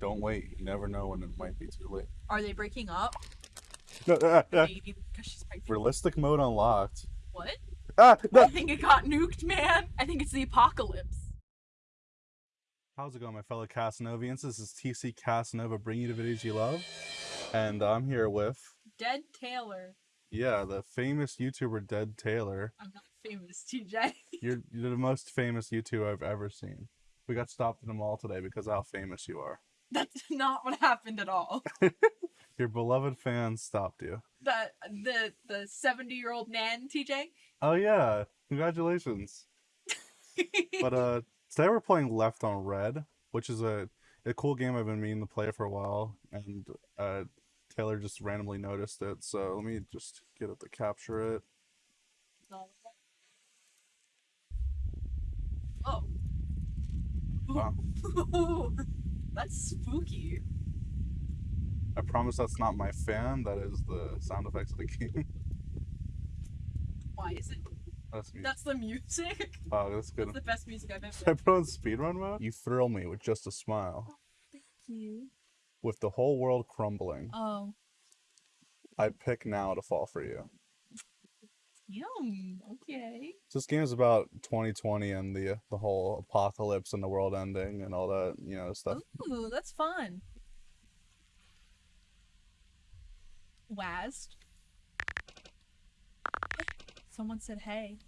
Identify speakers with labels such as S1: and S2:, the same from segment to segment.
S1: Don't wait. You never know when it might be too late.
S2: Are they breaking up?
S1: No, ah, ah.
S2: Maybe because she's pregnant.
S1: Realistic mode unlocked.
S2: What?
S1: Ah,
S2: I think it got nuked, man. I think it's the apocalypse.
S1: How's it going, my fellow Casanovians? This is TC Casanova bringing you the videos you love. And I'm here with,
S2: Dead Taylor.
S1: yeah, the famous YouTuber Dead Taylor.
S2: I'm not famous, TJ.
S1: You're, you're the most famous YouTuber I've ever seen. We got stopped in the mall today because of how famous you are.
S2: That's not what happened at all.
S1: Your beloved fans stopped you.
S2: The the the 70 year old nan, TJ.
S1: Oh yeah, congratulations. But uh, today we're playing Left on Read, which is a a cool game I've been meaning to play for a while, and uh, Taylor just randomly noticed it. So let me just get it to capture it.
S2: Oh.
S1: Wow.
S2: That's spooky.
S1: I promise that's not my fan. That is the sound effects of the game.
S2: Why is it?
S1: that's.
S2: That's the music.
S1: Oh, that's good.
S2: That's the best music I've ever.
S1: Should I put on speedrun mode? You thrill me with just a smile.
S2: Oh, thank you.
S1: With the whole world crumbling,
S2: Oh.
S1: I pick now to fall for you.
S2: Yum. Okay.
S1: This game is about 2020 and the the whole apocalypse and the world ending and all that, you know, stuff.
S2: Ooh, that's fun. Wazd. Someone said hey.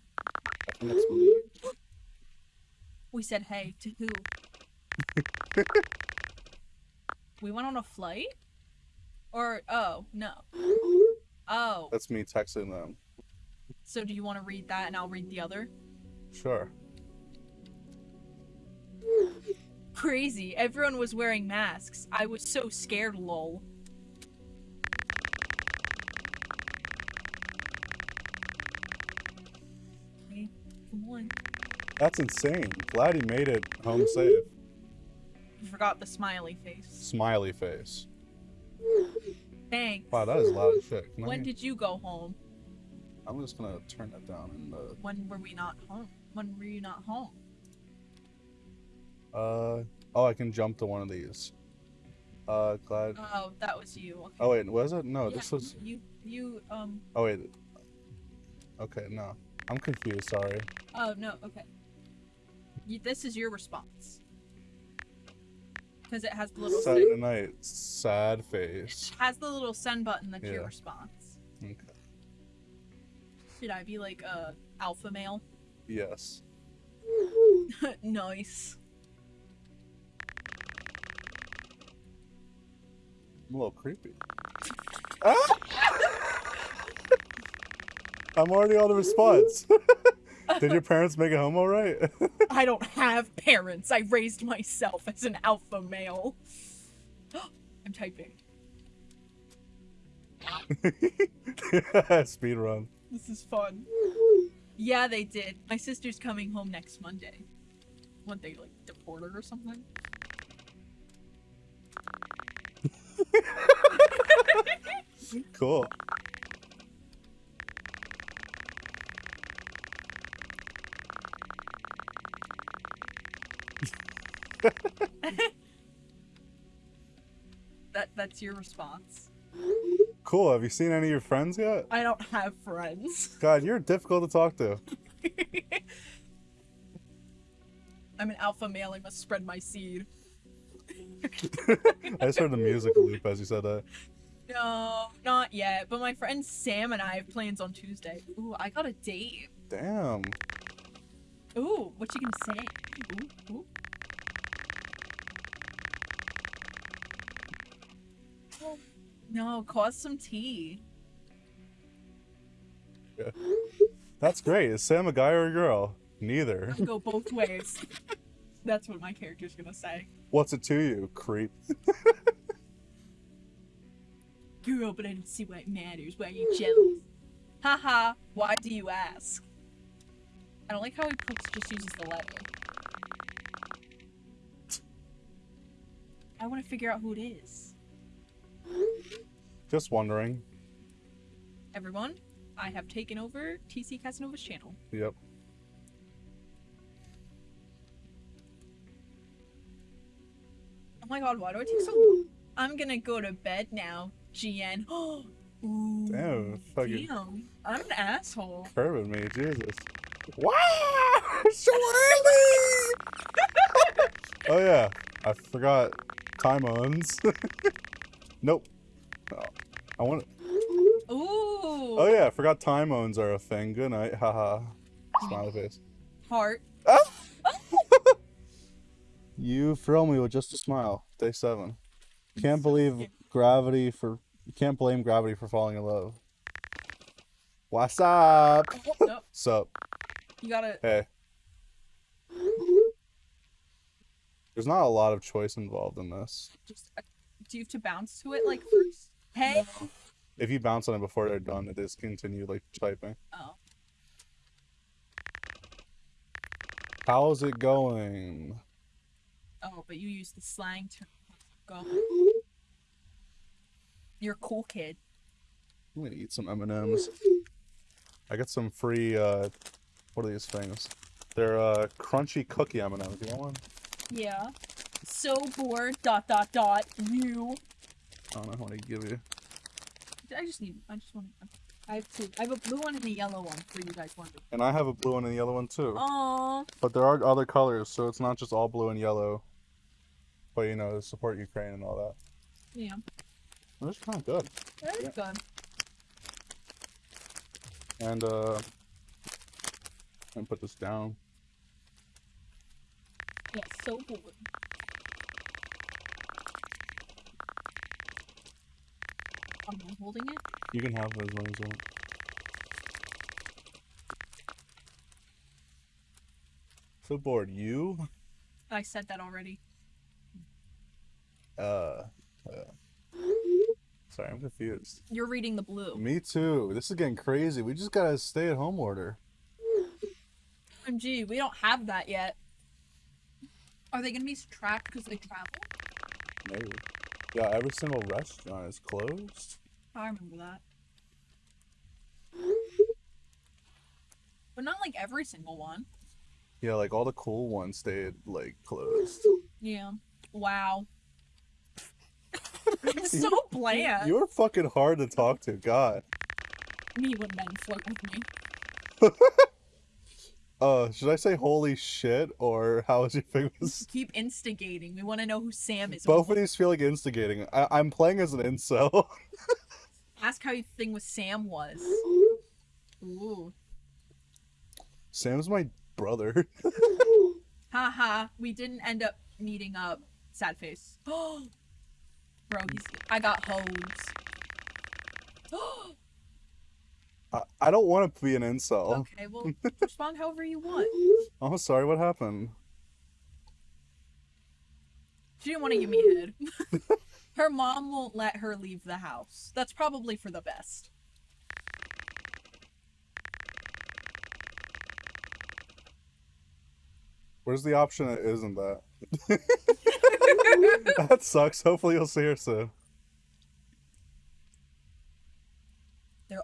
S1: I me.
S2: We said hey to who? we went on a flight? Or oh, no. Oh,
S1: That's me texting them.
S2: So do you want to read that and I'll read the other?
S1: Sure.
S2: Crazy. Everyone was wearing masks. I was so scared, lol. Okay, come on.
S1: That's insane. Glad he made it home safe.
S2: You forgot the smiley face.
S1: Smiley face.
S2: Thanks.
S1: Wow, that is loud shit. Can I-
S2: When did you go home?
S1: I'm just gonna turn that down and uh,
S2: When were we not home? When were you not home?
S1: uh oh I can jump to one of these. Uh glad
S2: Oh, that was you. Okay.
S1: Oh wait, was it? No,
S2: Yeah,
S1: this was
S2: you. You um.
S1: Oh wait. Okay, no. I'm confused, sorry.
S2: Oh no. Okay. You, this is your response. Because it has the little
S1: Saturday night, sad face.
S2: it has the little send button that's your response.
S1: Okay.
S2: Should I be like a alpha male?
S1: Yes.
S2: nice.
S1: I'm a little creepy. Ah! I'm already on the response. Did your parents make it home all right?
S2: I don't have parents. I raised myself as an alpha male. I'm typing.
S1: Speed run.
S2: This is fun. Yeah, they did. My sister's coming home next Monday. What they like deport her or something?
S1: Cool.
S2: That that's your response.
S1: Cool. Have you seen any of your friends yet?
S2: I don't have friends.
S1: God, you're difficult to talk to.
S2: I'm an alpha male. I must spread my seed.
S1: I just heard the music loop as you said that.
S2: No, not yet. But my friend Sam and I have plans on Tuesday. Ooh, I got a date.
S1: Damn.
S2: Ooh, what you gonna say? Ooh, ooh. No, cause some tea. Yeah.
S1: That's great. Is Sam a guy or a girl? Neither.
S2: I go both ways. That's what my character's gonna say.
S1: What's it to you, creep?
S2: Girl, but I don't see why it matters. Why are you jealous? Haha, why do you ask? I don't like how he puts just uses the letter. I want to figure out who it is.
S1: Just wondering.
S2: Everyone, I have taken over TC Casanova's channel.
S1: Yep.
S2: Oh my god, why do I take so long? I'm gonna go to bed now, GN. Ooh,
S1: Damn, fucking
S2: damn. I'm an asshole.
S1: curving me, Jesus. Wow! So early! oh yeah, I forgot time owns. nope. Oh, I want.
S2: Ooh.
S1: Oh yeah, I forgot time owns are a thing. Good night, haha. Smiley face.
S2: Heart.
S1: Ah! You thrill me with just a smile. Day seven. Can't believe gravity for. Can't blame gravity for falling in love. What's up?
S2: Oh, no,
S1: Sup?
S2: you gotta.
S1: Hey. There's not a lot of choice involved in this.
S2: Just. Uh, do you have to bounce to it like first? Hey.
S1: If you bounce on it before they're done, it is continue like typing.
S2: Oh.
S1: How's it going?
S2: Oh, but you use the slang term. Go. You're a cool kid.
S1: I'm gonna eat some M&Ms. I got some free, uh, what are these things? They're, uh, crunchy cookie M&Ms. You want one?
S2: Yeah. So bored. Dot dot dot. You.
S1: I don't know what to give you.
S2: I just need. I just want. I have two. I have a blue one and a yellow one for you guys wondering.
S1: And I have a blue one and a yellow one too.
S2: Aww.
S1: But there are other colors, so it's not just all blue and yellow. But you know, to support Ukraine and all that.
S2: Yeah.
S1: It's kind of good.
S2: That is good.
S1: And uh, and put this down.
S2: Yeah. So bored. Am I holding it?
S1: You can have those ones. On. So bored. You?
S2: I said that already.
S1: Uh. uh. Sorry, I'm confused.
S2: You're reading the blue.
S1: Me too. This is getting crazy. We just got a stay-at-home order.
S2: OMG, we don't have that yet. Are they gonna be tracked because they travel?
S1: Maybe. Yeah, every single restaurant is closed.
S2: I remember that. But not like every single one.
S1: Yeah, like all the cool ones stayed like closed.
S2: Yeah. Wow. It's so bland.
S1: You're fucking hard to talk to. God.
S2: Me when men flirt with me.
S1: Uh, should I say holy shit or how is your famous?
S2: Keep instigating. We want to know who Sam is.
S1: Both of these feel like instigating. I- I'm playing as an incel.
S2: Ask how your thing with Sam was. Ooh.
S1: Sam's my brother.
S2: Haha. We didn't end up meeting up. Sad face. Oh, Bro, he's. I got hoes.
S1: I, I don't want to be an incel.
S2: okay, well, respond however you want.
S1: Oh, sorry, what happened?
S2: She didn't want to give me head. her mom won't let her leave the house. That's probably for the best.
S1: Where's the option that isn't that? that sucks. Hopefully you'll see her soon.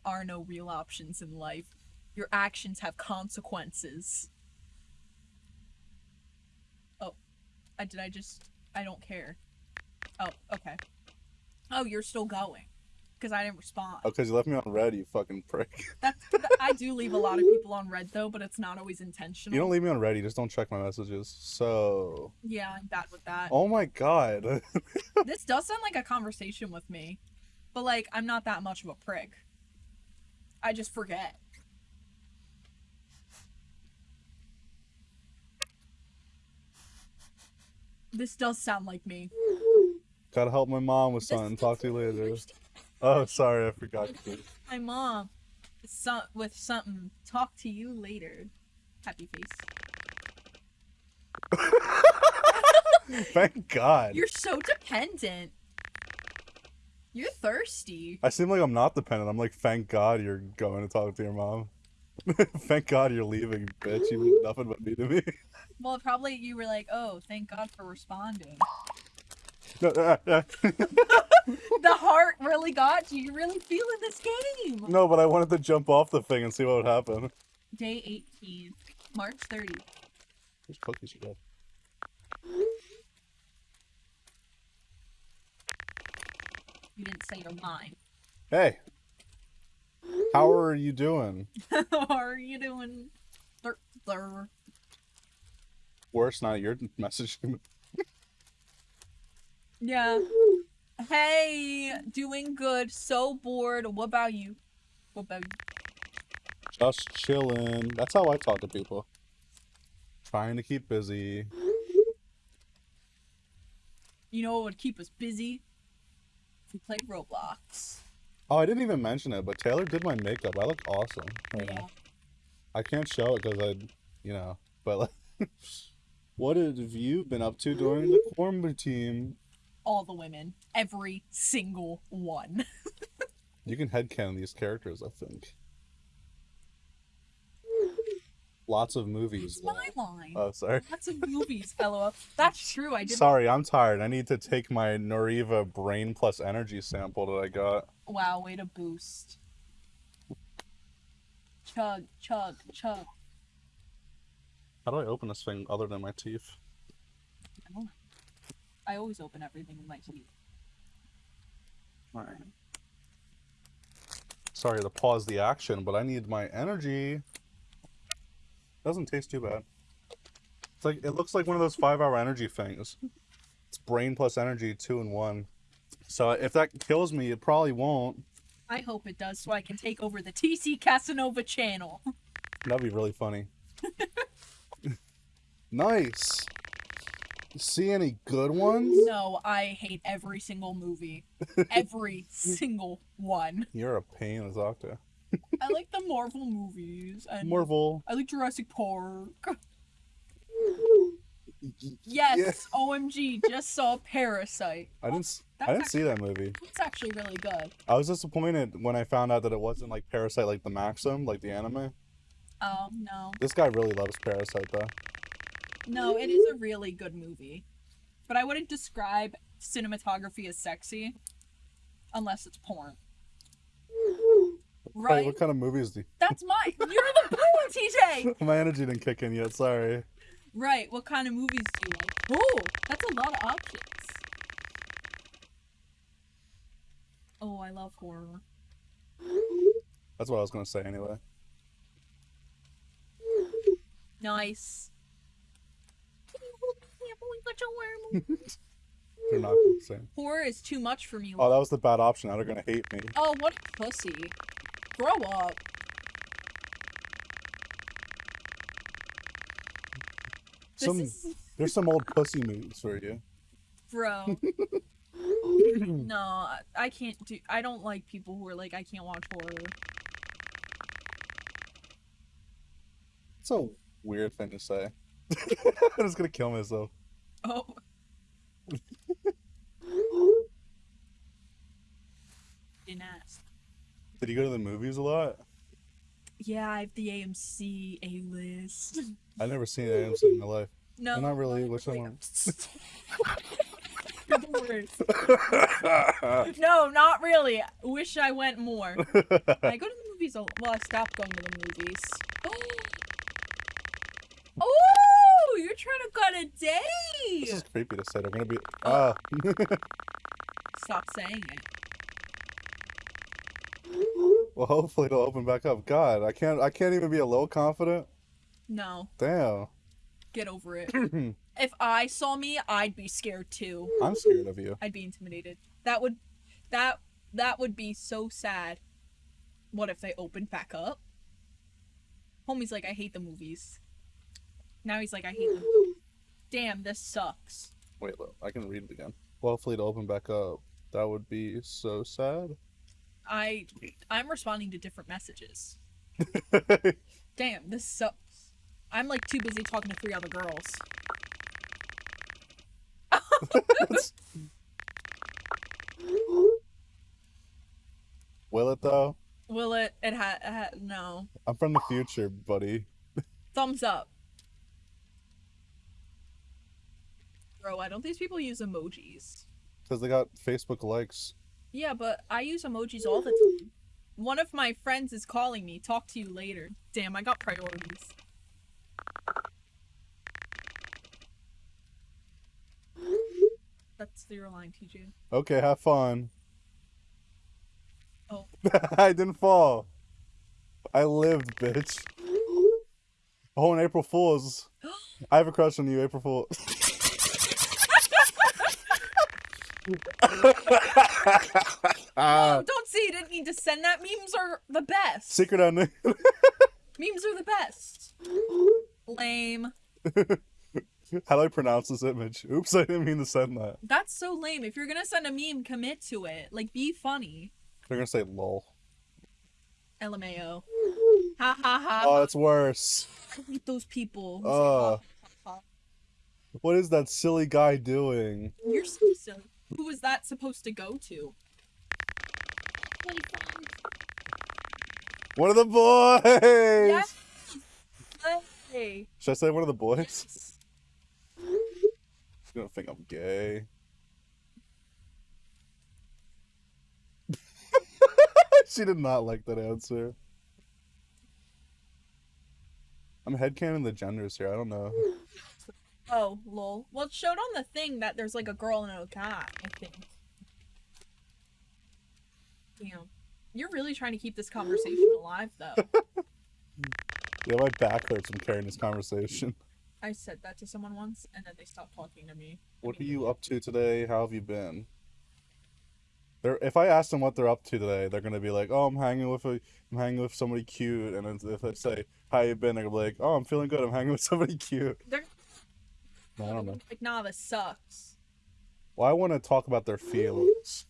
S2: There are no real options in life. Your actions have consequences. Oh, I did I just I don't care. Oh, okay. Oh, you're still going. Because I didn't respond.
S1: Oh, because you left me on read, you fucking prick.
S2: That's I do leave a lot of people on read though, but it's not always intentional.
S1: You don't leave me on read, you just don't check my messages. So.
S2: Yeah, I'm bad with that.
S1: Oh my god.
S2: This does sound like a conversation with me. But like I'm not that much of a prick. I just forget. This does sound like me.
S1: Gotta help my mom with
S2: This-
S1: something. Talk to you later. Oh, sorry, I forgot.
S2: My mom some with something. Talk to you later. Happy face.
S1: Thank God.
S2: You're so dependent. You're thirsty.
S1: I seem like I'm not dependent. I'm like, thank God you're going to talk to your mom. thank God you're leaving, bitch. You mean nothing but me to me.
S2: Well, probably you were like, "Oh, thank God for responding."
S1: No, uh, uh,
S2: the heart really got you. You're really feeling this game.
S1: no, but I wanted to jump off the thing and see what would happen.
S2: Day 18, March 30.
S1: There's cookies you got.
S2: You didn't say your mind.
S1: Hey, how are you doing?
S2: How are you doing? Thur- thur-
S1: Worse, not your message.
S2: Yeah. Hey, doing good. So bored. What about you? What about you?
S1: Just chilling. That's how I talk to people. Trying to keep busy.
S2: You know what would keep us busy? If we played Roblox.
S1: Oh, I didn't even mention it, but Taylor did my makeup. I look awesome. right
S2: Yeah.
S1: now. I can't show it because I, you know, but like, what have you been up to during the quarantine?
S2: All the women. Every single one.
S1: You can headcanon these characters, I think. Lots of movies.
S2: It's my line.
S1: Oh, sorry.
S2: Lots of movies, LOL. That's true. I did.
S1: Sorry, I'm tired. I need to take my Noriva Brain Plus Energy sample that I got.
S2: Wow, way to boost. Chug, chug, chug.
S1: How do I open this thing other than my teeth?
S2: I don't know. I always open everything with my teeth.
S1: Alright. Sorry to pause the action, but I need my energy. Doesn't taste too bad. It's like it looks like one of those five hour energy things. It's brain plus energy, two in one. So if that kills me, it probably won't.
S2: I hope it does so I can take over the TC Casanova channel.
S1: That'd be really funny. nice. See any good ones?
S2: No, I hate every single movie. Every single one.
S1: You're a pain talk to.
S2: I like the Marvel movies and
S1: Marvel.
S2: I like Jurassic Park. Yes, yes. OMG, just saw Parasite.
S1: I didn't. s- I
S2: That's
S1: didn't see that movie.
S2: It's actually really good.
S1: I was disappointed when I found out that it wasn't like Parasyte, like the Maxim, like the anime.
S2: Oh no.
S1: This guy really loves Parasite, though.
S2: No, it is a really good movie. But I wouldn't describe cinematography as sexy unless it's porn.
S1: Right. What kind of movies do?
S2: That's my. You're the porn, TJ!
S1: My energy didn't kick in yet. Sorry.
S2: Right, what kind of movies do you like? Oh, that's a lot of options. Oh, I love horror.
S1: That's what I was gonna say anyway.
S2: Nice.
S1: They're not the same.
S2: Horror is too much for me.
S1: Oh, that was the bad option. Now they're gonna hate me.
S2: Oh, what a pussy. Grow up.
S1: Some
S2: is.
S1: there's some old pussy moves for you.
S2: Bro. no, I- I can't do. I don't like people who are like, I can't watch horror.
S1: It's a weird thing to say. I'm just gonna kill myself.
S2: Oh.
S1: Did you go to the movies a lot?
S2: Yeah, I have the AMC A list.
S1: I've never seen AMC in my life.
S2: No,
S1: not really. Which one?
S2: You're the worst. no, not really. Wish I went more. I go to the movies a Well, I stopped going to the movies. Oh, you're trying to go on a
S1: this is creepy to say. They're gonna be. Ah.
S2: Stop saying it.
S1: Well, hopefully it'll open back up. God, I can't. I can't even be a little confident.
S2: No,
S1: Damn.
S2: get over it. if I saw me, I'd be scared too.
S1: I'm scared of you.
S2: I'd be intimidated. That would, that that would be so sad. What if they opened back up? Homie's like, I hate the movies. Now he's like, I hate them. Damn, this sucks.
S1: Wait, look. I can read it again. Well, hopefully it'll open back up. That would be so sad.
S2: I I'm responding to different messages. Damn, this sucks. I'm like too busy talking to three other girls.
S1: Will it though?
S2: Will it? It had ha, no.
S1: I'm from the future, buddy.
S2: Thumbs up. Bro, why don't these people use emojis?
S1: Because they got Facebook likes.
S2: Yeah, but I use emojis all the time. One of my friends is calling me. Talk to you later. Damn, I got priorities. That's your line, TJ.
S1: Okay, have fun.
S2: Oh.
S1: I didn't fall. I lived, bitch. Oh, and April Fools. I have a crush on you, April Fool. Ah,
S2: Don't say you didn't need to send that. Memes are the best.
S1: secret on
S2: Memes are the best. Lame.
S1: How do I pronounce this image? Oops, I didn't mean to send that.
S2: That's so lame. If you're gonna send a meme, commit to it. Like, be funny.
S1: They're gonna say lol.
S2: LMAO. Ha ha ha.
S1: Oh, it's worse.
S2: I hate those people. who say,
S1: Uh.
S2: "Ha, ha, ha."
S1: What is that silly guy doing?
S2: You're so silly. Who was that supposed to go to?
S1: One of the boys!
S2: Yes. Hey.
S1: Should I say one of the boys?
S2: Yes.
S1: He's gonna think I'm gay. she did not like that answer. I'm headcanon the genders here. I don't know.
S2: Oh, lol. Well, it showed on the thing that there's like a girl and a guy, I think. Damn. You're really trying to keep this conversation alive, though.
S1: Yeah, my back hurts from carrying this conversation.
S2: I said that to someone once, and then they stopped talking to me.
S1: What are you up to today? How have you been? They're, if I ask them what they're up to today, they're gonna be like, "Oh, I'm hanging with a, I'm hanging with somebody cute." And if I say, "How you been?" they're gonna be like, "Oh, I'm feeling good. I'm hanging with somebody cute."
S2: They're
S1: I don't know.
S2: like, nah, this sucks.
S1: Well, I want to talk about their feelings.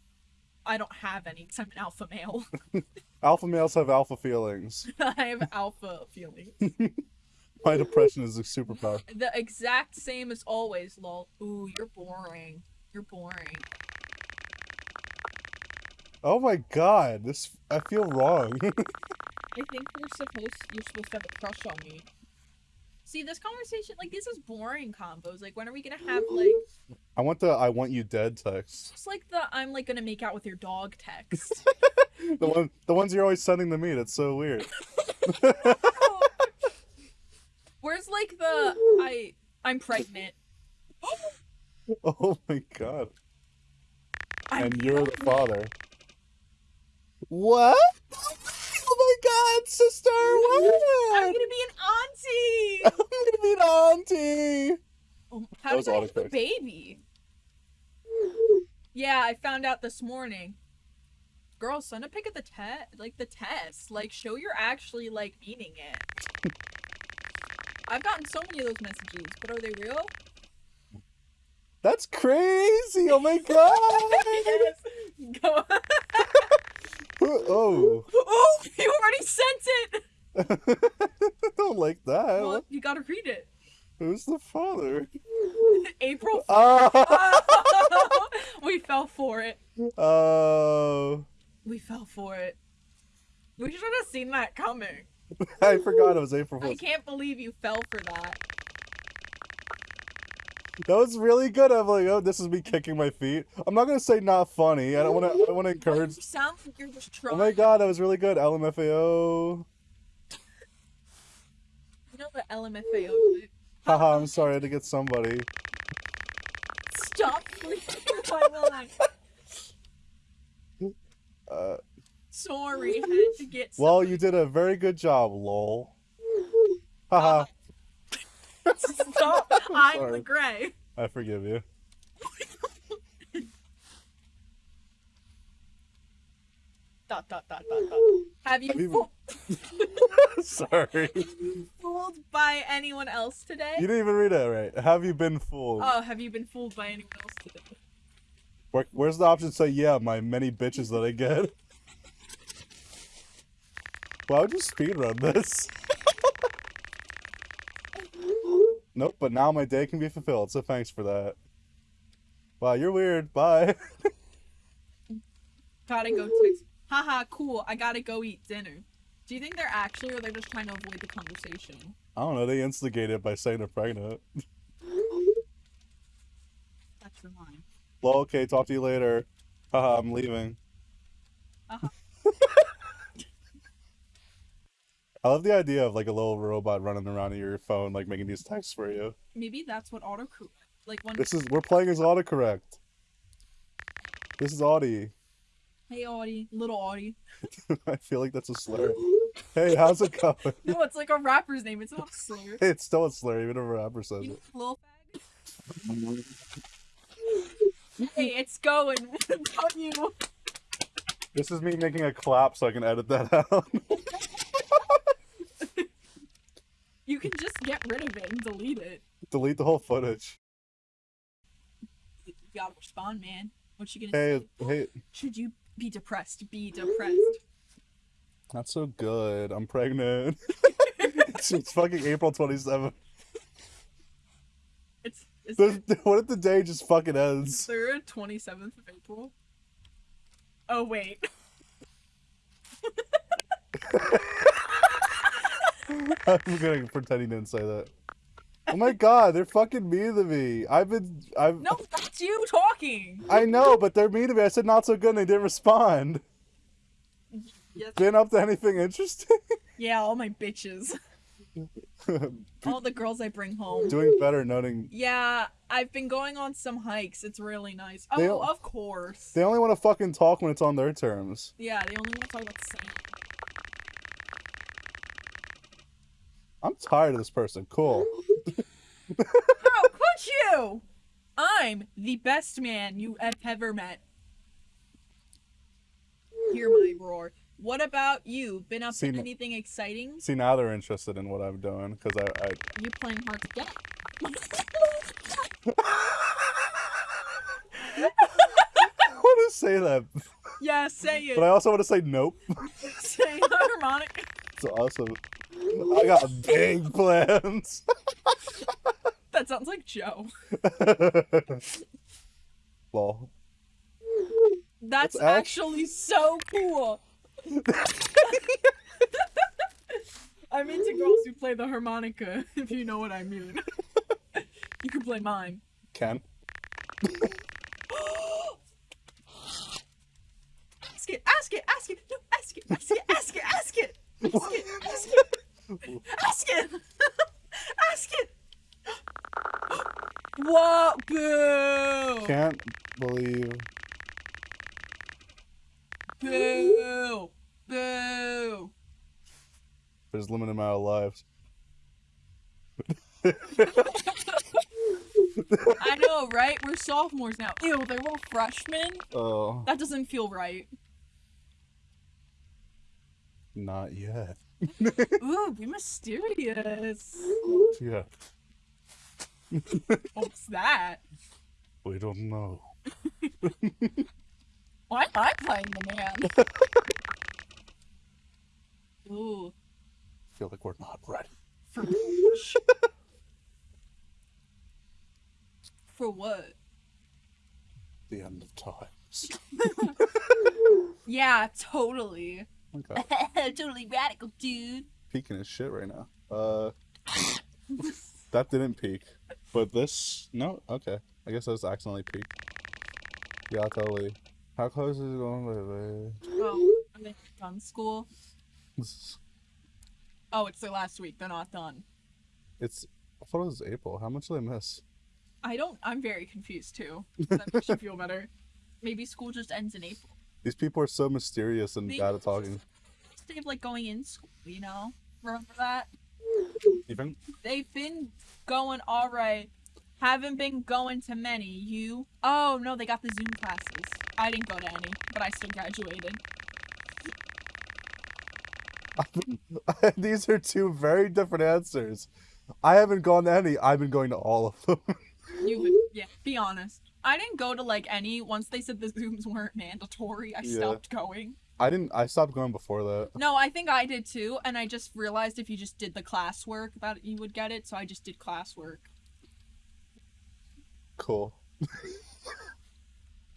S2: I don't have any because I'm an alpha male.
S1: Alpha males have alpha feelings.
S2: I have alpha feelings.
S1: My depression is a superpower.
S2: The exact same as always, lol. Ooh, you're boring. You're boring.
S1: Oh my god, this I feel wrong.
S2: I think we're supposed you're supposed to have a crush on me. See, this conversation like this is boring combos. Like when are we gonna have like
S1: I want the "I want you dead" text.
S2: just like the I'm like gonna make out with your dog text.
S1: The one, the ones you're always sending to me. That's so weird.
S2: Where's like the I I'm pregnant.
S1: Oh my god.
S2: I'm
S1: And you're the father. What? Oh my god, sister!
S2: I'm gonna be an auntie.
S1: I'm gonna be an auntie.
S2: Oh, how
S1: That was
S2: did I have a baby? Yeah, I found out this morning. Girl, send a pic of the test, like the test. Like, show you're actually like meaning it. I've gotten so many of those messages, but are they real?
S1: That's crazy! Oh my god!
S2: yes. Go.
S1: oh,
S2: oh, you already sent it.
S1: I don't like that.
S2: Well, you gotta read it.
S1: Who's the father?
S2: April.
S1: Oh,
S2: we fell for it.
S1: oh,
S2: We fell for it. We should have seen that coming.
S1: I forgot it was April
S2: I can't believe you fell for that.
S1: That was really good. I'm like, oh, this is me kicking my feet. I'm not gonna say not funny. I don't want to. I want to encourage.
S2: You sound like you're just trying.
S1: Oh my god, that was really good. LMFAO.
S2: You know the LMFAO. thing?
S1: Haha, I'm sorry I had to get somebody.
S2: Stop reading my line.
S1: Uh,
S2: Sorry, had to get.
S1: well, you did a very good job, lol. Haha,
S2: Stop. I'm
S1: sorry.
S2: the gray.
S1: I forgive you.
S2: Dot dot dot dot dot. Have you
S1: Have you-
S2: fo-
S1: sorry.
S2: fooled by anyone else today?
S1: You didn't even read it right. Have you been fooled?
S2: Oh, have you been fooled by anyone else today?
S1: Where, where's the option to say, yeah, my many bitches that I get? Why would you speedrun this? Nope, but now my day can be fulfilled, so thanks for that. Wow, you're weird. Bye.
S2: Gotta go text. Haha, cool. I gotta go eat dinner. Do you think they're actually, or they're just trying to avoid the conversation?
S1: I don't know, they instigated it by saying they're pregnant.
S2: That's your line.
S1: Well, okay, talk to you later. Haha, I'm leaving.
S2: Uh-huh.
S1: I love the idea of like a little robot running around in your phone, like making these texts for you.
S2: Maybe that's what autocorrect. Like when
S1: This is we're playing as autocorrect. This is Audie.
S2: Hey, Audie. Little Audie.
S1: I feel like that's a slur. Hey, how's it going?
S2: No, it's like a rapper's name. It's not a slur.
S1: It's still a slur, even if a rapper says
S2: You
S1: it.
S2: little fag. Hey, it's going. Don't you?
S1: This is me making a clap so I can edit that out.
S2: You can just get rid of it and delete
S1: the whole footage.
S2: You gotta respond, man. What you gonna
S1: Hey,
S2: say?
S1: hey,
S2: Should you be depressed? Be depressed.
S1: not so good. I'm pregnant. it's, it's fucking April 27th.
S2: It's is
S1: The- What if the day just fucking ends?
S2: there a twenty seventh of April? Oh wait.
S1: I'm gonna pretend he didn't say that. Oh my god, they're fucking mean to me. I've been, I've,
S2: No, that's you talking.
S1: I know, but they're mean to me. I said not so good and they didn't respond.
S2: Yes.
S1: Been up to anything interesting?
S2: Yeah, all my bitches. All the girls I bring home.
S1: Doing better noting
S2: Yeah, I've been going on some hikes. It's really nice. Oh,
S1: They-
S2: of course.
S1: they only want to fucking talk when it's on their terms.
S2: Yeah, they only want to talk about the same.
S1: I'm tired of this person. Cool.
S2: How oh, could you? I'm the best man you have ever met. Hear my roar. What about you? Been up
S1: See,
S2: to anything exciting?
S1: See, now they're interested in what I'm doing because I, I,
S2: You playing hard to get?
S1: I want to say that,
S2: yeah, say it.
S1: but I also want to say nope.
S2: say harmonic.
S1: It's awesome. I got big plans.
S2: That sounds like Joe.
S1: Lol.
S2: That's
S1: act-
S2: actually so cool. I'm into girls who play the harmonica, if you know what I mean. you can play mine.
S1: Ken. Believe.
S2: Boo! Boo!
S1: There's limited amount of lives.
S2: I know, right? We're sophomores now. Ew, they're all freshmen.
S1: Oh,
S2: That doesn't feel right.
S1: not yet.
S2: Ooh, be mysterious.
S1: Yeah,
S2: What's that?
S1: we don't know.
S2: Why am I playing the man? Ooh,
S1: feel like we're not ready.
S2: for For what?
S1: The end of times.
S2: Yeah, totally.
S1: Okay.
S2: totally radical, dude.
S1: Peeking his shit right now. Uh, that didn't peak, but this no. Okay, I guess I was accidentally peaked. Yeah, totally. How close is it going, baby?
S2: Oh, are they done school? Oh, it's their last week. They're not done. It's.
S1: I thought it was April. How much did I miss?
S2: I don't. I'm very confused too. That makes you feel better. Maybe school just ends in April.
S1: These people are so mysterious and
S2: They-
S1: bad at talking.
S2: Of like going in school, you know. Remember that?
S1: Even
S2: They've been going all right. Haven't been going to many. You? Oh no, they got the Zoom classes. I didn't go to any, but I still graduated.
S1: these are two very different answers. I haven't gone to any. I've been going to all of them.
S2: You, yeah. Be honest. I didn't go to like any. Once they said the Zooms weren't mandatory, I
S1: Yeah.
S2: stopped going.
S1: I didn't. I stopped going before that.
S2: No, I think I did too, and I just realized if you just did the classwork that you would get it, so I just did classwork.
S1: Cool.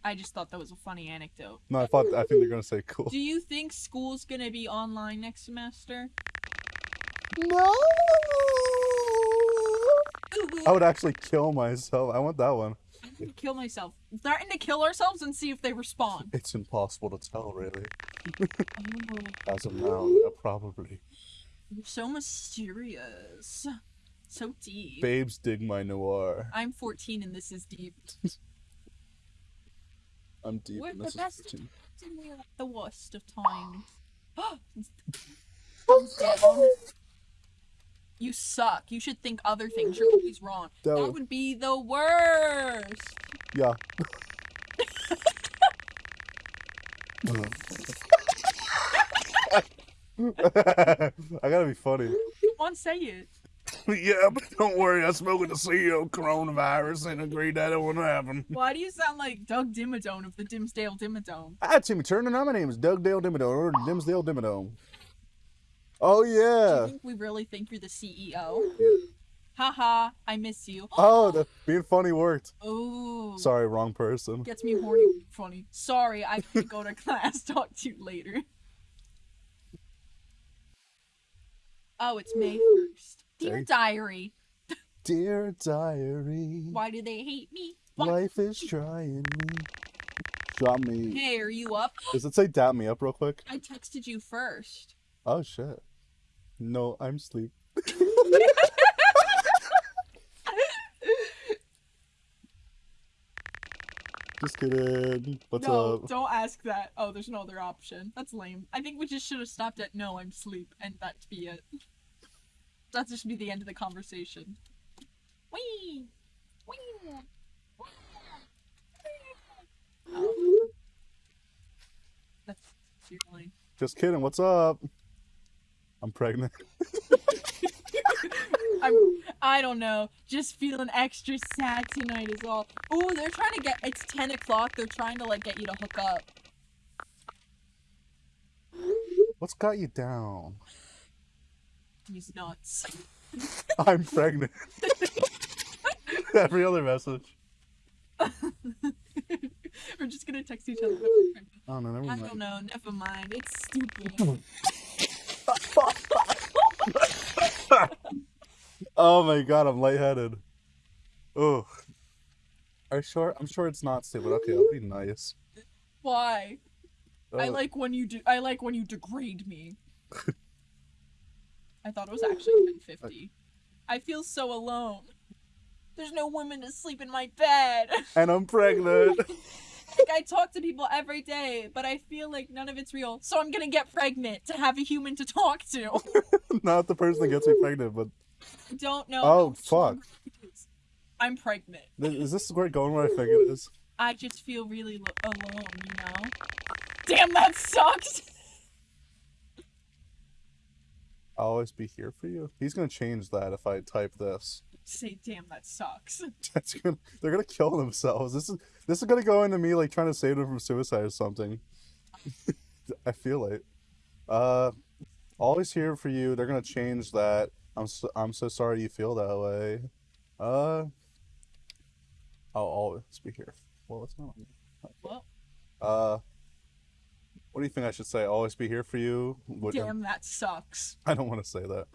S2: I just thought that was a funny anecdote.
S1: No, I thought. I think they're gonna say cool.
S2: Do you think school's gonna be online next semester?
S1: No.
S2: Ooh, ooh.
S1: I would actually kill myself. I want that one.
S2: I'm gonna kill myself. Threaten to kill ourselves and see if they respond.
S1: It's impossible to tell, really. As of now, yeah, probably.
S2: you're so mysterious. So deep.
S1: Babes dig my noir.
S2: I'm 14 and this is deep.
S1: I'm deep
S2: We're
S1: and
S2: the
S1: this is
S2: best.
S1: 15.
S2: and we're at the worst of times. Oh, you suck. You should think other things. You're always wrong.
S1: That
S2: That
S1: would-
S2: would be the worst.
S1: Yeah. I gotta be funny.
S2: Come on, say it.
S1: yeah, but don't worry. I spoke with the CEO of coronavirus and agreed that it wouldn't happen.
S2: Why do you sound like Doug Dimmadome of the Dimsdale Dimmadome?
S1: Hi, Timmy Turner. Now my name is Doug Dale Dimmadome, or Dimsdale Dimmadome. Oh, yeah.
S2: Do you think we really think you're the CEO? Haha, I miss you.
S1: Oh, the, being funny worked.
S2: Oh.
S1: Sorry, wrong person.
S2: Gets me horny. Funny. Sorry, I have to go to class. Talk to you later. Oh, it's May 1st. Dear diary,
S1: Dear diary,
S2: why do they hate me? Why?
S1: life is trying me. Drop me.
S2: Hey, are you up?
S1: Does it say dap me up real quick?
S2: I texted you first.
S1: Oh, shit. No, I'm sleep. Just kidding. What's
S2: no,
S1: up?
S2: don't ask that. Oh, there's no other option. That's lame. I think we just should have stopped at no, I'm sleep, and that'd be it. That just be the end of the conversation. Wee! Wee! Oh. That's your line.
S1: Just kidding. What's up? I'm pregnant.
S2: I'm, I don't know. Just feeling extra sad tonight is all. Oh, they're trying to get. It's 10 o'clock. They're trying to, like, get you to hook up.
S1: What's got you down?
S2: He's nuts.
S1: I'm pregnant. Every other message.
S2: We're just gonna text each other.
S1: Oh no, never
S2: I
S1: mind.
S2: don't know. Never mind. It's stupid.
S1: Oh my god, I'm lightheaded. Oh. Are you sure? I'm sure it's not stupid. Okay, I'll be nice.
S2: Why? I
S1: Oh,
S2: like when you do. I like when you degrade me. I thought it was actually 1050. I feel so alone. There's no women to sleep in my bed.
S1: And I'm pregnant.
S2: like I talk to people every day, but I feel like none of it's real. So I'm gonna get pregnant to have a human to talk to.
S1: not the person that gets me pregnant, but
S2: I don't know.
S1: Oh, fuck.
S2: strong it is. I'm pregnant.
S1: is this where it going where I think it is?
S2: I just feel really lo- alone, you know? Damn, that sucks!
S1: I'll always be here for you. He's gonna change that if I type this.
S2: Say, damn, that sucks.
S1: That's gonna they're gonna kill themselves. This is this is gonna go into me like trying to save them from suicide or something. I feel it. Uh always here for you. They're gonna change that. I'm so, I'm so sorry you feel that way. Uh I'll always be here. Well, it's not.
S2: Well,
S1: Uh what do you think I should say? Always be here for you?
S2: Damn, that sucks.
S1: I don't want to say that.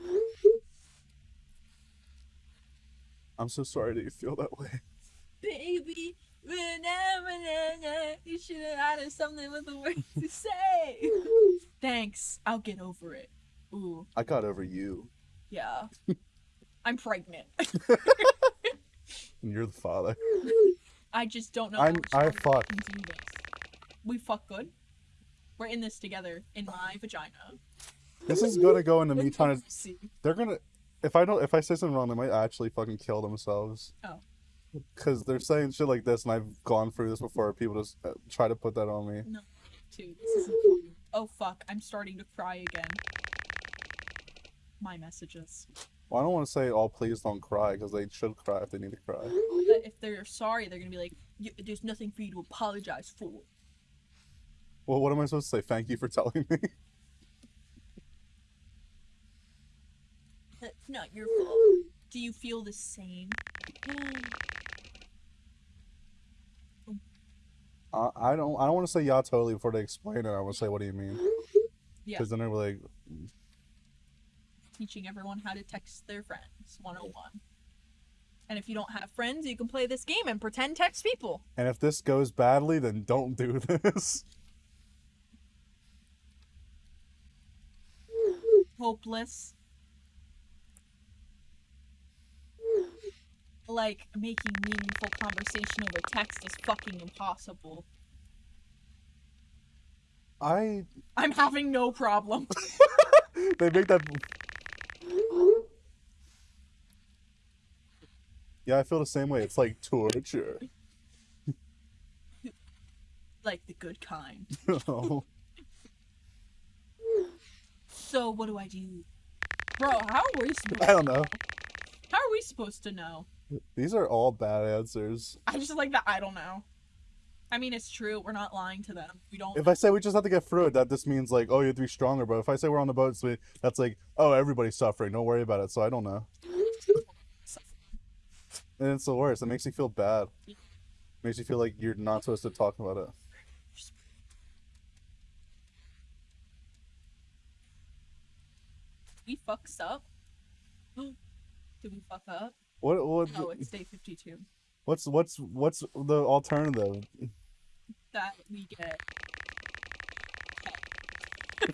S1: I'm so sorry that you feel that way.
S2: Baby, you should have added something with the words to say. Thanks, I'll get over it. Ooh,
S1: I got over you.
S2: yeah. I'm pregnant.
S1: And you're the father.
S2: I just don't know.
S1: I'm- I fuck.
S2: We fuck good. We're in this together in my vagina.
S1: This is gonna go into me trying to.
S2: See.
S1: They're gonna. If I don't, if I say something wrong, they might actually fucking kill themselves.
S2: Oh.
S1: Because they're saying shit like this, and I've gone through this before. People just uh, try to put that on me.
S2: Too. This isn't. Oh fuck! I'm starting to cry again. My messages.
S1: Well, I don't want to say, "Oh, please don't cry," because they should cry if they need to cry.
S2: But if they're sorry, they're gonna be like, "Y- "There's nothing for you to apologize for."
S1: Well, what am I supposed to say? Thank you for telling me.
S2: That's not your fault. Do you feel the same?
S1: I, I don't. I don't want to say yeah totally before they explain it. I want to say, "What do you mean?"
S2: Yeah.
S1: Because then they're like,
S2: Teaching everyone how to text their friends 101. And if you don't have friends, you can play this game and pretend text people.
S1: and if this goes badly, then don't do this.
S2: Hopeless. Like making meaningful conversation over text is fucking impossible.
S1: I
S2: I'm having no problem.
S1: they make that. Yeah, I feel the same way. It's like torture.
S2: like the good kind.
S1: Oh.
S2: So what do I do? Bro, how are we supposed
S1: I don't know.
S2: How are we supposed to know?
S1: These are all bad answers.
S2: I just like that I don't know. I mean it's true, we're not lying to them. We don't
S1: If I say we just have to get through it, that just means like, oh, you have to be stronger. But if I say we're on the boat, so that's like, oh, everybody's suffering. Don't worry about it. So I don't know. And it's the worst. It makes you feel bad. Makes you feel like you're not supposed to talk about it.
S2: We fucks up. Did we fuck up?
S1: What? What?
S2: Oh, it's day fifty two.
S1: What's what's what's the alternative
S2: That we get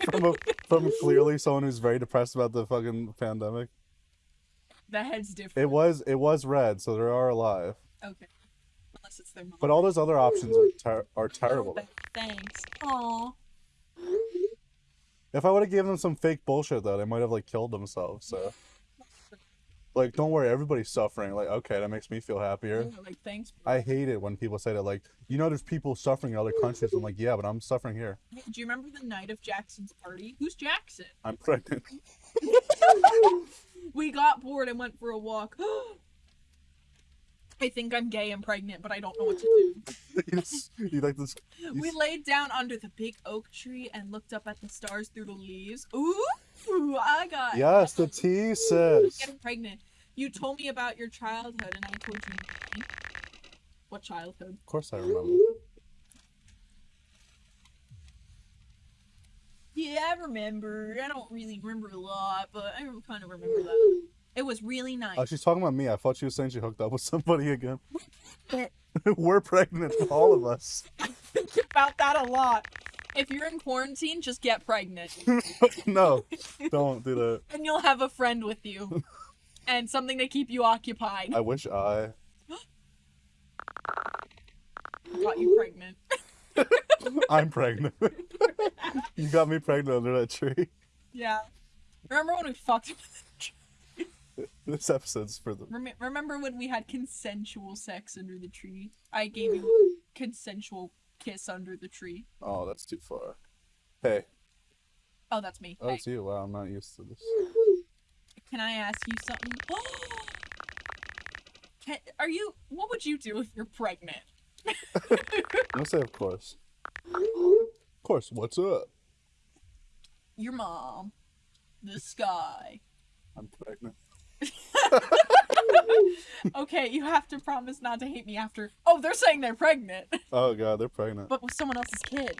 S1: from a, from clearly someone who's very depressed about the fucking pandemic?
S2: the head's different.
S1: It was it was read, so they are alive.
S2: Okay. Unless it's their mom.
S1: But all those other options are ter- are terrible.
S2: Thanks. Aw.
S1: If I would have given them some fake bullshit though, they might have like killed themselves. So, like, don't worry, everybody's suffering. Like, okay, that makes me feel happier.
S2: Yeah, like thanks. bro.
S1: I hate it when people say that. Like, you know, there's people suffering in other countries. I'm like, yeah, but I'm suffering here.
S2: Do you remember the night of Jackson's party? Who's Jackson?
S1: I'm pregnant.
S2: We got bored and went for a walk. I think I'm gay and pregnant, but I don't know what to do.
S1: you, just- you like this? you
S2: We laid down under the big oak tree and looked up at the stars through the leaves. Ooh, I got
S1: Yes, the T sis.
S2: getting pregnant. You told me about your childhood, and I told you. What childhood?
S1: Of course I remember.
S2: Yeah, I remember. I don't really remember a lot, but I kind of remember that. It was really oh, nice.
S1: Oh, she's talking about me. I thought she was saying she hooked up with somebody again. We're pregnant, all of us.
S2: I think about that a lot. If you're in quarantine, just get pregnant,
S1: no, don't do that.
S2: and you'll have a friend with you, and something to keep you occupied.
S1: I wish I.
S2: Got you pregnant.
S1: I'm pregnant. you got me pregnant under that tree.
S2: Yeah. Remember when we fucked?
S1: This episode's for the.
S2: Rem- Remember when we had consensual sex under the tree? I gave you a consensual kiss under the tree.
S1: Oh, that's too far. Hey,
S2: Oh, that's me.
S1: oh,
S2: Hey,
S1: it's you. Wow, I'm not used to this.
S2: can I ask you something? Can, are you? What would you do if you're pregnant?
S1: Gonna say, of course. Of course. What's up?
S2: Your mom, the sky.
S1: I'm pregnant.
S2: Okay, you have to promise not to hate me after. Oh, they're saying they're pregnant,
S1: Oh god, they're pregnant.
S2: but with someone else's kid.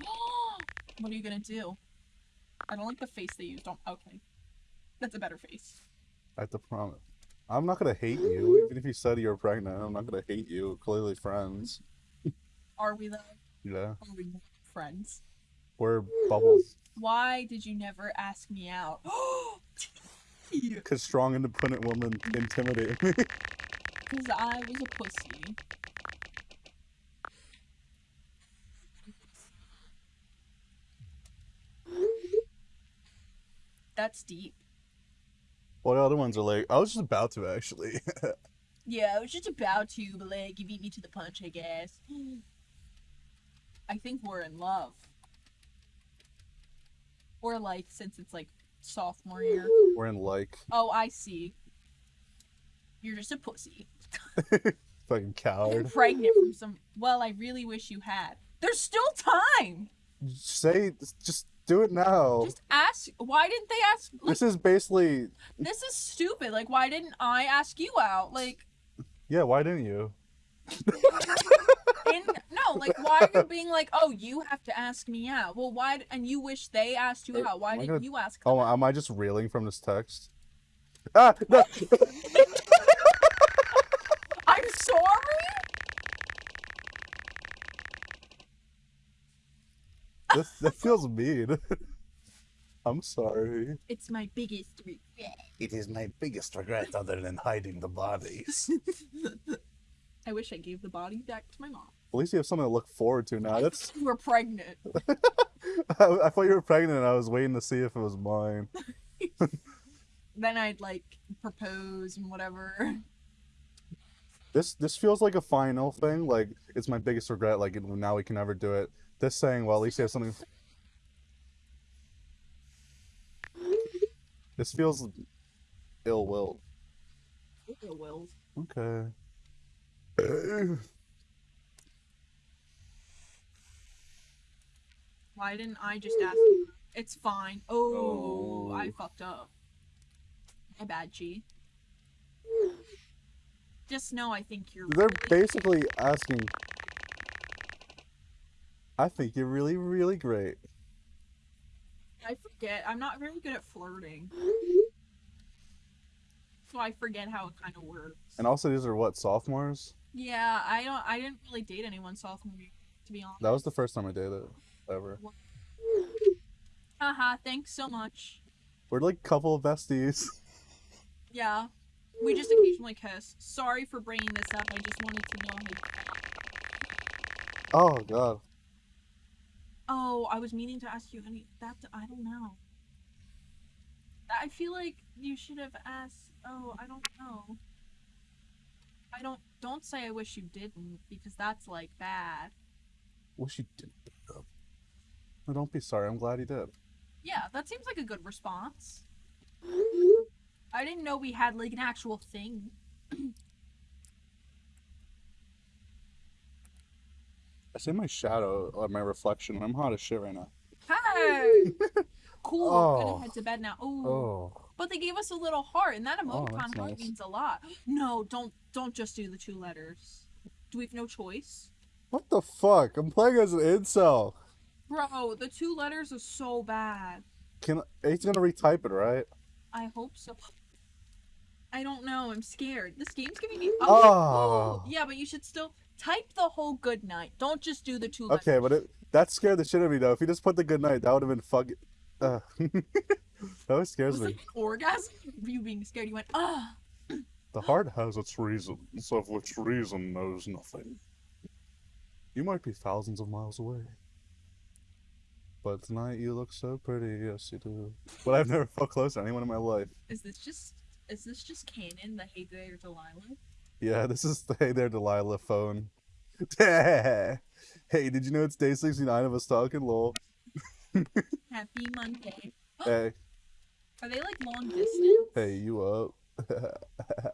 S2: what are you gonna do? I don't like the face they used. Don't. Okay, that's a better face.
S1: I have to promise. I'm not gonna hate you, even if you said you're pregnant. I'm not gonna hate you. Clearly, friends.
S2: Are we though?
S1: Yeah,
S2: Are we friends?
S1: we're bubbles.
S2: Why did you never ask me out?
S1: Cause strong, independent women intimidate me.
S2: Because I was a pussy. That's deep.
S1: the other ones are like, I was just about to actually.
S2: Yeah, I was just about to, but like, you beat me to the punch, I guess. I think we're in love. Or like, since it's like sophomore year.
S1: we're in like
S2: Oh, I see. You're just a pussy.
S1: fucking coward.
S2: Pregnant from some. Well, I really wish you had. There's still time.
S1: Say, just do it now.
S2: Just ask. Why didn't they ask? Like,
S1: This is basically,
S2: this is stupid. Like, why didn't I ask you out? Like,
S1: yeah. Why didn't you?
S2: In no, like, why are you being like, oh, you have to ask me out? Well, why? And you wish they asked you out? Why didn't you ask? them
S1: Oh,
S2: out?
S1: am I just reeling from this text? Ah, no.
S2: I'm sorry.
S1: this, that feels mean. I'm sorry.
S2: It's my biggest regret.
S1: It is my biggest regret other than hiding the bodies.
S2: I wish I gave the body back to my mom.
S1: At least you have something to look forward to now. That's.
S2: You were pregnant.
S1: I, I thought you were pregnant. and I was waiting to see if it was mine.
S2: then I'd like propose and whatever.
S1: This this feels like a final thing. Like it's my biggest regret. Like now we can never do it. This saying, well, at least you have something. This feels ill will.
S2: It will.
S1: Okay.
S2: Why didn't I just ask you? It's fine. Oh,
S1: Oh.
S2: I fucked up. My bad, G. Just know I think you're.
S1: They're
S2: really-
S1: basically asking. I think you're really, really great.
S2: I forget. I'm not very good at flirting. So I forget how it kind of works.
S1: And also, these are what sophomores.
S2: Yeah, I don't. I didn't really date anyone sophomore year, to be honest.
S1: That was the first time I dated ever.
S2: Haha. Thanks so much.
S1: We're like a couple of besties.
S2: Yeah. We just occasionally kiss. Sorry for bringing this up. I just wanted to know. How...
S1: Oh god.
S2: Oh, I was meaning to ask you any. That I don't know. I feel like you should have asked. Oh, I don't know. I don't. Don't say I wish you didn't because that's like bad.
S1: Wish you did. pick up. No, don't be sorry. I'm glad you did.
S2: Yeah, that seems like a good response. I didn't know we had like an actual thing.
S1: I see my shadow, or my reflection, I'm hot as shit right now.
S2: Hey! cool. I'm
S1: Oh.
S2: gonna head to bed now. Ooh.
S1: Oh.
S2: But they gave us a little heart, and that
S1: Oh,
S2: emoticon heart
S1: nice.
S2: means a lot. No, don't don't just do the two letters. Do we have no choice?
S1: What the fuck? I'm playing as an incel.
S2: Bro, the two letters are so bad.
S1: Can he's gonna retype it, right?
S2: I hope so. I don't know. I'm scared. This game's giving me.
S1: Oh.
S2: Yeah, but you should still type the whole good night. Don't just do the two letters.
S1: Okay, but it that scared the shit out of me though. If you just put the good night, that would have been fucking. Uh. that always scares
S2: was
S1: me.
S2: like an orgasm. You being scared. You went ah.
S1: The heart has its reasons, of which reason knows nothing. You might be thousands of miles away. But tonight you look so pretty, yes you do. But I've never felt close to anyone in my life.
S2: Is this just? Is this just canon? The Hey There Delilah.
S1: Yeah, this is the Hey There Delilah phone. hey, did you know it's day 69 of us talking, lol?
S2: Happy Monday.
S1: Hey,
S2: Are they like long distance?
S1: hey, you up?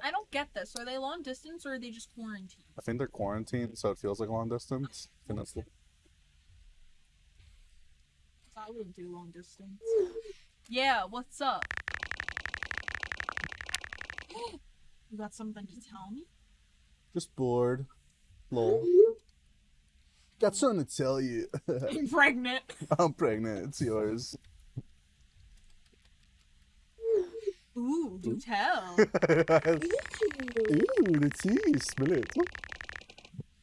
S2: I don't get this. Are they long distance or are they just quarantined?
S1: I think they're quarantined, so it feels like long distance. I think that's the-
S2: I wouldn't do long distance. Yeah, what's up? You got something to tell me?
S1: Just bored. Lol. Got something to tell you.
S2: I'm pregnant.
S1: I'm pregnant. It's yours.
S2: Ooh, do tell.
S1: Ooh, the tea. Smell it.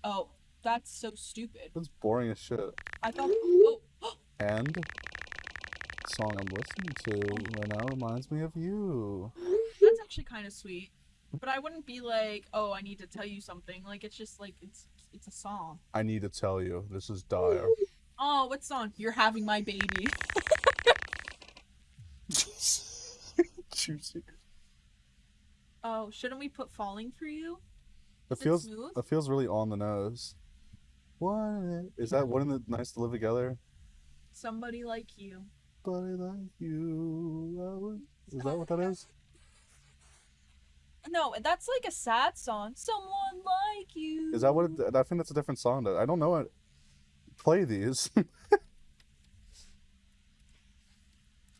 S2: Oh, that's so stupid.
S1: That's boring as shit.
S2: I thought. Oh,
S1: And the song I'm listening to right now reminds me of you.
S2: that's actually kind of sweet. But I wouldn't be like, oh, I need to tell you something. Like it's just like it's it's a song.
S1: I need to tell you, this is dire.
S2: Oh, what song? You're having my baby. Oh, shouldn't we put falling for you?
S1: It
S2: it
S1: feels it feels really on the nose. What is that? Wouldn't it nice to live together?
S2: Somebody like you.
S1: Buddy like you. Is that what that is?
S2: No, that's like a sad song. Someone like you.
S1: Is that what? It, I think that's a different song. I don't know what. Play these.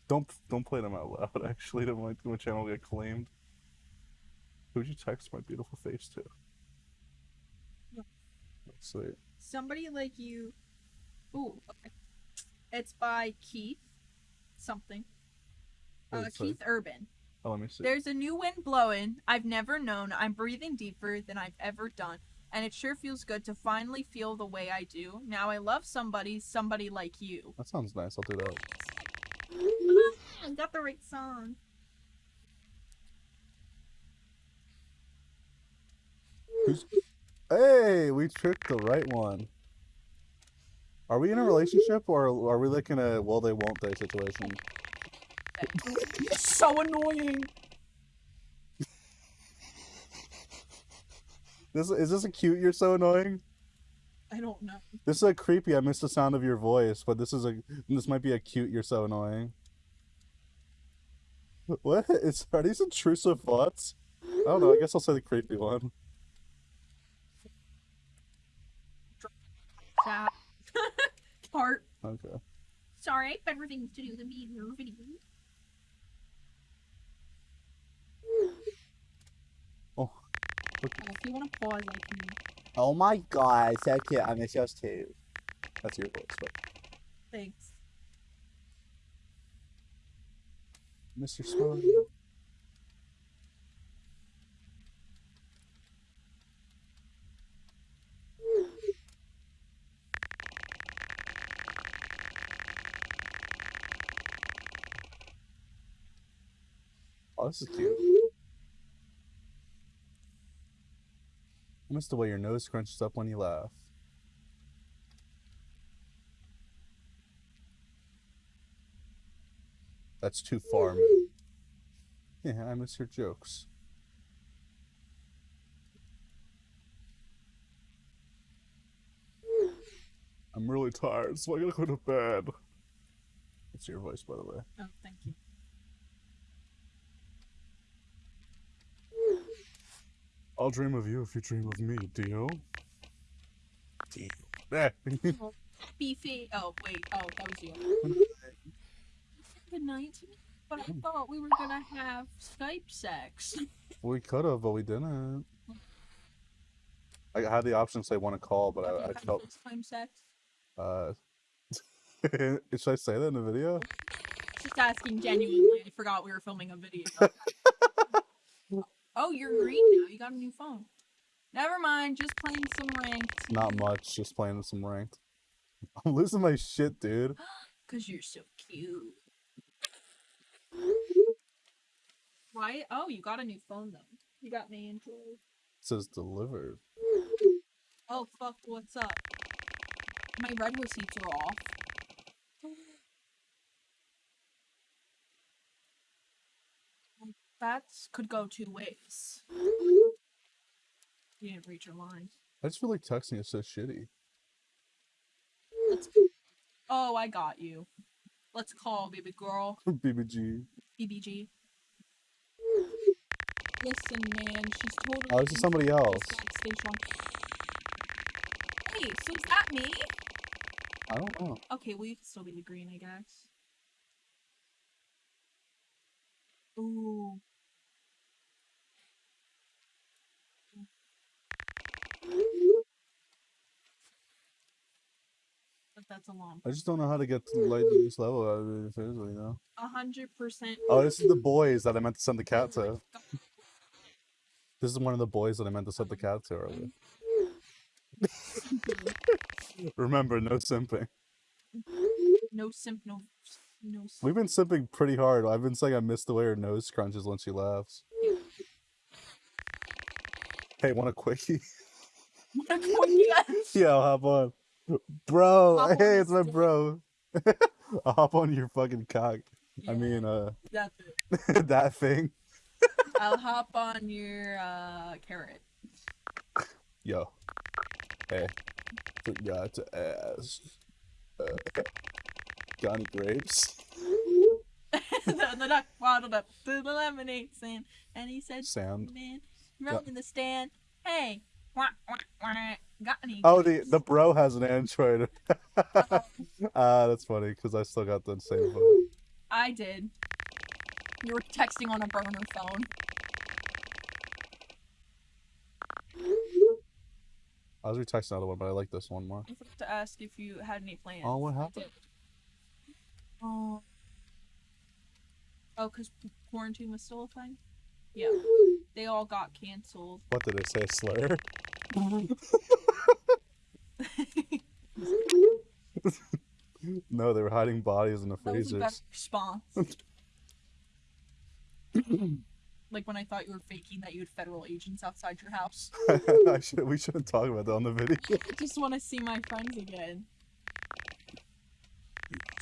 S1: don't don't play them out loud. Actually, might my channel get claimed. Who'd you text my beautiful face to?
S2: Yeah.
S1: Sweet.
S2: Somebody like you. Ooh, okay. It's by Keith something. Uh. Keith Urban.
S1: Oh, let me see.
S2: There's a new wind blowing. I've never known. I'm breathing deeper than I've ever done. And it sure feels good to finally feel the way I do. Now I love somebody, somebody like you.
S1: That sounds nice. I'll do that.
S2: I got the right song.
S1: Who's Hey, we tricked the right one. Are we in a relationship or are we like in a well they won't they situation?
S2: so annoying.
S1: This is this a cute you're so annoying?
S2: I don't know.
S1: This is a creepy I missed the sound of your voice, but this is a this might be a cute you're so annoying. What is are these intrusive thoughts? I don't know, I guess I'll say the creepy one.
S2: Heart.
S1: Okay.
S2: Sorry, better things to do than be in your video.
S1: Oh.
S2: Oh, if you want to pause, I can.
S3: Oh my god, so cute. I miss yours too.
S1: That's your voice, but
S2: Thanks.
S1: Mr. Swan. Oh, this is cute. I miss the way your nose crunches up when you laugh. That's too far, man. Yeah, I miss your jokes. I'm really tired, so I gotta go to bed. It's your voice, by the way.
S2: Oh, thank you.
S1: I'll dream of you if you dream of me, Dio. Dio. Eh.
S2: Beefy. Oh, wait. Oh, that was you. Good night. But I thought we were gonna have Skype sex.
S1: we could have, but we didn't. I had the option to say want to call, but I, I felt.
S2: Time sex.
S1: Uh, should I say that in the video?
S2: Just asking genuinely. I forgot we were filming a video. oh, you're green now. You got a new phone. Never mind. Just playing some ranked.
S1: Not much, just playing some ranked. I'm losing my shit, dude.
S2: Cause you're so cute. Why? Oh, you got a new phone though. You got me Android.
S1: It says delivered.
S2: Oh fuck! What's up? My read receipts are off. That's could go two ways. You didn't read your line.
S1: I just feel like texting is so shitty.
S2: Let's. Oh, I got you. Let's call baby girl.
S1: BBG.
S2: BBG. Listen, man, she's totally.
S1: Oh, this is somebody else.
S2: Stage one. Hey, so is that me?
S1: I don't know.
S2: Okay, well you can still be the green, I guess. Ooh. But that's a long.
S1: I just don't know how to get to the like this level out of it, seriously, you know?
S2: A hundred percent.
S1: Oh, this is the boys that I meant to send the oh cat to. This is one of the boys that I meant to send the cat to earlier. Remember, no simping.
S2: No simp, no, no. Simp.
S1: We've been sipping pretty hard. I've been saying I miss the way her nose crunches when she laughs. Hey, want a quickie? yeah, I'll hop on. Bro,
S2: Hop on
S1: hey,
S2: this
S1: it's my bro. I'll hop on your fucking cock. I mean, uh,
S2: that's it.
S1: that thing.
S2: I'll hop on your uh carrot.
S1: Yo. Hey. Forgot to ask. Uh, got any grapes?
S2: the, the duck waddled up to the lemonade stand, and he said,
S1: Sand.
S2: "Man, run in the stand. Hey, wah, wah, wah, got any?"
S1: Oh, the
S2: grapes?"
S1: the bro has an Android. Ah, that's funny because I still got the same phone.
S2: I did. You were texting on a burner phone.
S1: I was retexting another one, but I like this one more.
S2: I forgot to ask if you had any plans.
S1: Oh, what happened?
S2: Did. Oh. Oh, because quarantine was still a thing? Yeah. They all got canceled.
S1: What did it say? Slayer? No, they were hiding bodies in the
S2: That was a better
S1: freezers.
S2: response. Like when I thought you were faking that you had federal agents outside your house.
S1: I should, we shouldn't talk about that on the video.
S2: I just want to see my friends again.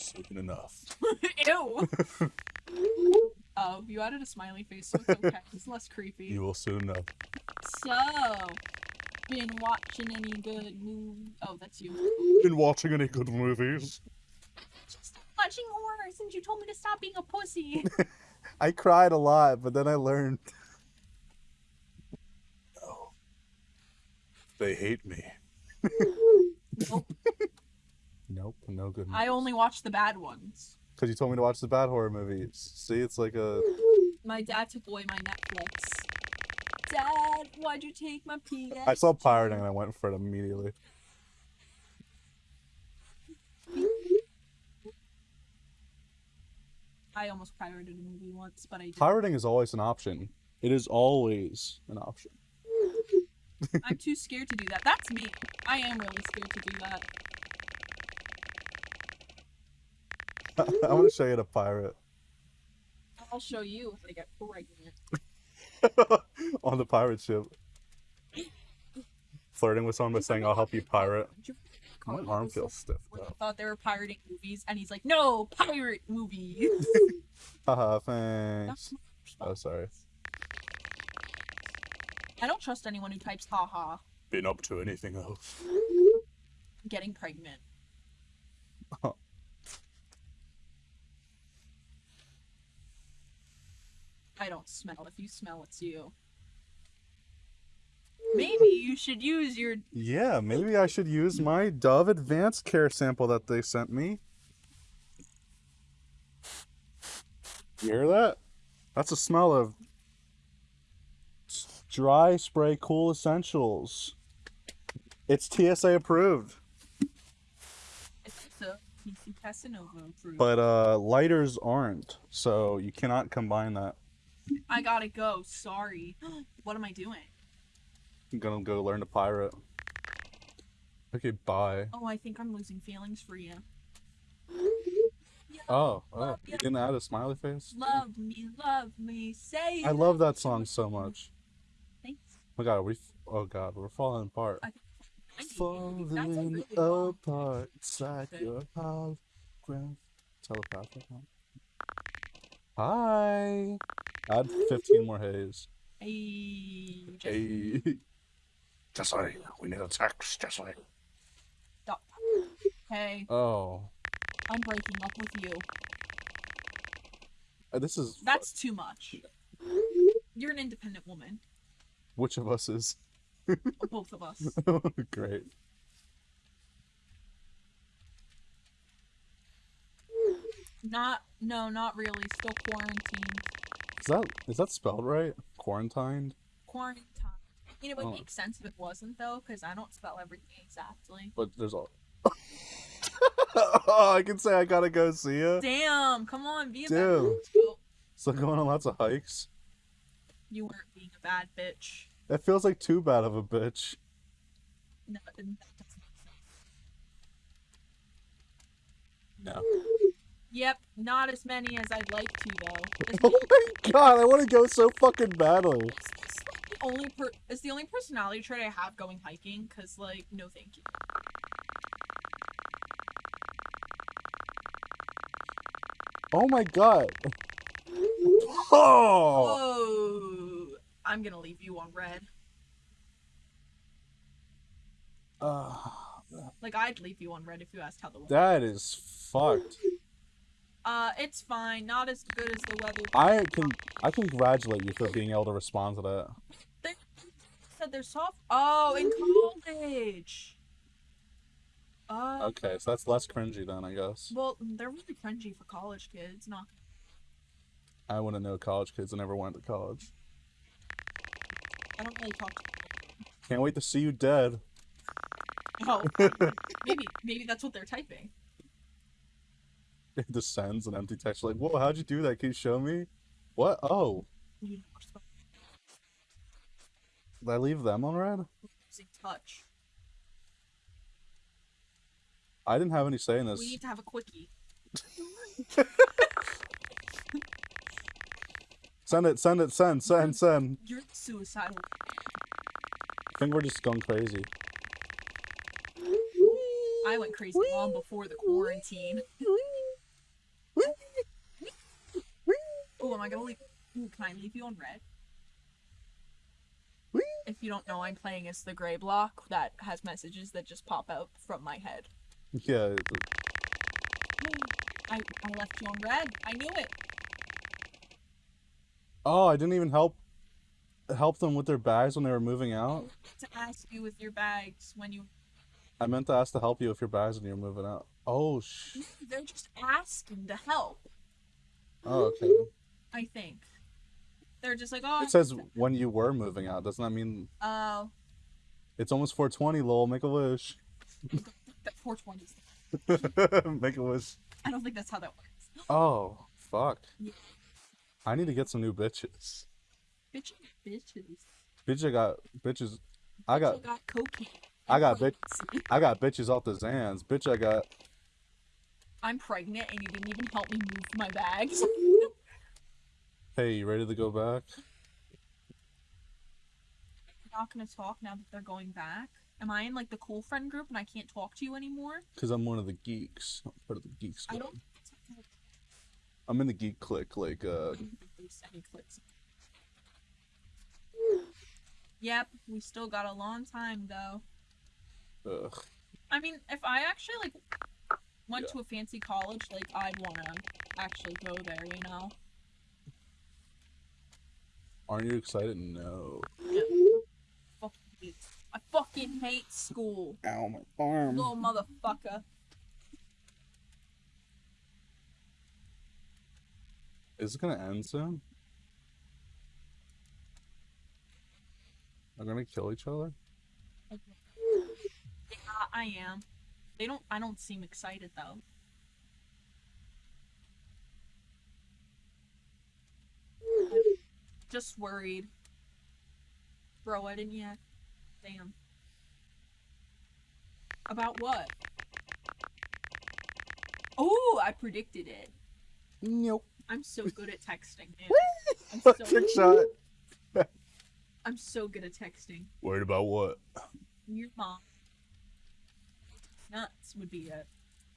S1: Soon enough.
S2: Ew. oh, you added a smiley face, so it's okay. It's less creepy.
S1: You will soon know.
S2: So, been watching any good movies? Oh, that's you.
S1: Been watching any good movies?
S2: Just watching horror since you told me to stop being a pussy.
S1: I cried a lot, but then I learned. No. They hate me.
S2: Nope.
S1: Nope, no good.
S2: I only watch the bad ones.
S1: Because you told me to watch the bad horror movies. See, it's like a.
S2: My dad took away my Netflix. Dad, why'd you take my PS?
S1: I saw pirating and I went for it immediately.
S2: I almost pirated a movie once, but I didn't.
S1: Pirating is always an option. It is always an option.
S2: I'm too scared to do that. That's me. I am really scared to do that.
S1: I want to show you the pirate
S2: I'll show you if I get pregnant.
S1: on the pirate ship. Flirting with someone by saying, I'll help you pirate. My arm feels stiff
S2: they thought they were pirating movies, and he's like, "No, pirate movies.
S1: Haha, thanks. Oh, sorry.
S2: I don't trust anyone who types "haha."
S1: Been up to anything else?
S2: Getting pregnant. I don't smell. If you smell, it's you. Maybe you should use your.
S1: Yeah, maybe I should use my Dove Advanced Care sample that they sent me. You hear that? That's a smell of dry spray cool essentials. It's TSA approved,
S2: It's also PC Casanova approved.
S1: but uh lighters aren't. So you cannot combine that.
S2: I gotta go. Sorry. what am I doing?
S1: I'm gonna go learn to pirate. Okay, bye.
S2: Oh, I think I'm losing feelings for you.
S1: Oh, oh, you didn't add a smiley face?
S2: Love me, love me, say.
S1: I love that song so much.
S2: Thanks.
S1: Oh my god, we. Oh god, we're falling apart.
S2: A
S1: Falling
S2: really
S1: apart inside
S2: Okay.
S1: your. Telepathic. Hi. Add 15 more haze.
S2: Hey, just
S1: Hey. Jesse, we need a text, Jesse.
S2: stop. Hey,
S1: Oh.
S2: I'm breaking up with you.
S1: Uh, This is.
S2: That's too much. You're an independent woman.
S1: Which of us is?
S2: Both of us.
S1: Great.
S2: Not, no, not really. Still quarantined.
S1: Is that is that spelled right? Quarantined?
S2: Quarantined. You know, it
S1: Oh.
S2: would make sense if it wasn't, though, because I don't spell everything exactly.
S1: But there's all. oh, I can say I gotta go see ya.
S2: Damn, come on, be a bad
S1: Dude.
S2: bitch. Oh,
S1: So going on lots of hikes.
S2: You weren't being a bad bitch.
S1: That feels like too bad of a bitch.
S2: No, that doesn't make sense.
S1: No.
S2: Yep, not as many as I'd like to, though.
S1: Oh my god, I want to go so fucking badly.
S2: It's like the only per it's the only personality trait I have going hiking because like no thank you.
S1: Oh my god. Oh.
S2: Whoa! I'm gonna leave you on read.
S1: Uh,
S2: Like I'd leave you on read if you asked how the
S1: that is fucked.
S2: Uh, it's fine. Not as good as the weather.
S1: I can I congratulate you for being able to respond to that.
S2: They said they're soft. Oh, in college. Uh,
S1: Okay, so that's less cringy then, I guess.
S2: well, they're really cringy for college kids. Not.
S1: I want to know college kids. I never went to college.
S2: I don't really talk.
S1: Can't wait to see you dead.
S2: Oh, maybe maybe that's what they're typing.
S1: It just sends an empty text like, "Whoa, how'd you do that? Can you show me?" What? Oh,
S2: You know, just
S1: did I leave them on read?
S2: using touch.
S1: I didn't have any say in this.
S2: We need to have a quickie.
S1: Send it, send it, send, send, send.
S2: You're the suicidal.
S1: I think we're just going crazy.
S2: I went crazy long before the quarantine. am I gonna leave? Ooh, can I leave you on read? If you don't know, I'm playing as the gray block that has messages that just pop out from my head.
S1: Yeah,
S2: I, I left you on read. I knew it.
S1: Oh, I didn't even help help them with their bags when they were moving out.
S2: To ask you with your bags when you.
S1: I meant to ask to help you with your bags when you're moving out. Oh sh.
S2: They're just asking to help.
S1: Oh, okay.
S2: I think. They're just like, oh.
S1: It says when you were moving out. Doesn't that mean
S2: Oh,
S1: it's almost 420? Lol, make a wish.
S2: that 420s.
S1: make a wish.
S2: I don't think that's how that works.
S1: Oh, fuck.
S2: Yeah.
S1: I need to get some new bitches.
S2: Bitches, bitches.
S1: Bitch, I got bitches. I got
S2: I got cocaine.
S1: I got bit-
S2: pregnancy.
S1: I got bitches off the Zans. Bitch, I got
S2: I'm pregnant and you didn't even help me move my bags.
S1: Hey, you ready to go back?
S2: You're not gonna talk now that they're going back. Am I in like the cool friend group and I can't talk to you anymore?
S1: Cause I'm one of the geeks. I'm part of the geek
S2: I don't.
S1: I'm in the geek clique. Like, uh,
S2: I don't think they sent me clips. Yep, we still got a long time though.
S1: ugh.
S2: I mean, if I actually like went
S1: Yeah.
S2: to a fancy college, like I'd wanna actually go there, you know?
S1: Aren't you excited? No.
S2: Fucking hate. I fucking hate school.
S1: Ow, my arm.
S2: Little motherfucker.
S1: Is it gonna end soon? They're gonna kill each other?
S2: Yeah, I am. They don't. I don't seem excited though. Just worried. Bro, I didn't yet. Damn. About what? Oh, I predicted it.
S1: Nope.
S2: I'm so good at texting. I'm so,
S1: Trick shot.
S2: I'm so good at texting.
S1: Worried about what?
S2: Your mom. Nuts would be a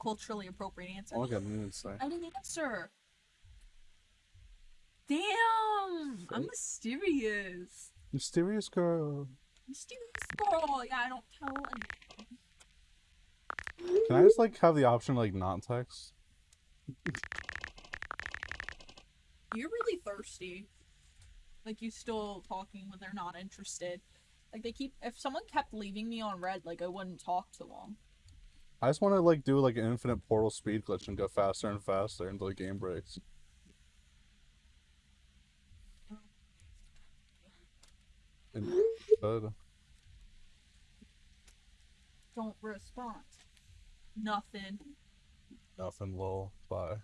S2: culturally appropriate answer.
S1: Oh, I got an say.
S2: I didn't answer. Damn! I'm mysterious.
S1: Mysterious girl.
S2: Mysterious girl. Yeah, I don't tell anyone.
S1: Can I just like have the option to, like not text?
S2: You're really thirsty. Like you still talking when they're not interested. Like they keep. If someone kept leaving me on read, like I wouldn't talk to them.
S1: I just want to like do like an infinite portal speed glitch and go faster and faster until the game breaks. And, uh,
S2: Don't respond. Nothing.
S1: nothing, lol. Bye.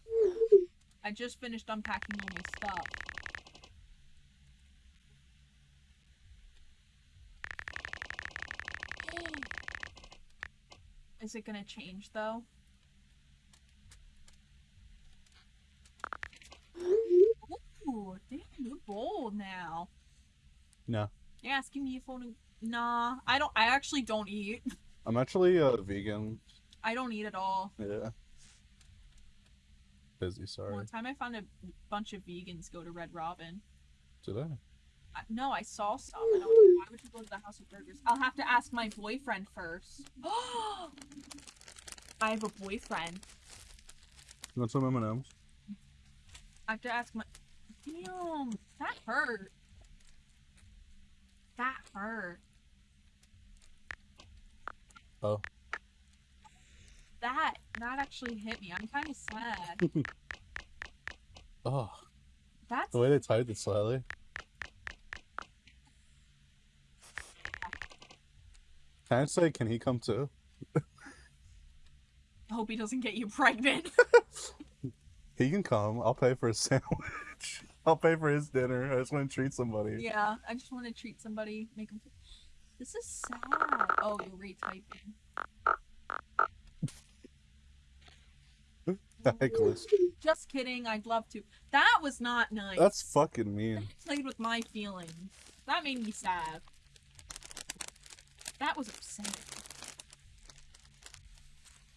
S2: I just finished unpacking all my stuff. Is it gonna change though? Ooh, damn, you're bold now.
S1: No.
S2: You're asking me if I wanna. Nah, I don't. I actually don't eat.
S1: I'm actually a vegan.
S2: I don't eat at all.
S1: Yeah. Busy, sorry.
S2: One time I found a bunch of vegans go to Red Robin.
S1: Did I?
S2: I, no, I saw some. And I was like, why would you go to the House of Burgers? I'll have to ask my boyfriend first. I have a boyfriend.
S1: You want some M&Ms?
S2: I have to ask my. Damn, that hurt. That hurt.
S1: Oh.
S2: That that actually hit me. I'm kind of sad.
S1: Oh,
S2: That's
S1: the way they tied it slightly. Can I say, can he come too?
S2: I hope he doesn't get you pregnant.
S1: He can come. I'll pay for a sandwich. I'll pay for his dinner. I just want to treat somebody.
S2: yeah, I just want to treat somebody, make him. This is sad. Oh, you're retyping.
S1: Nicholas.
S2: Just kidding. I'd love to. That was not nice.
S1: That's fucking mean.
S2: That played with my feelings. That made me sad. That was upsetting.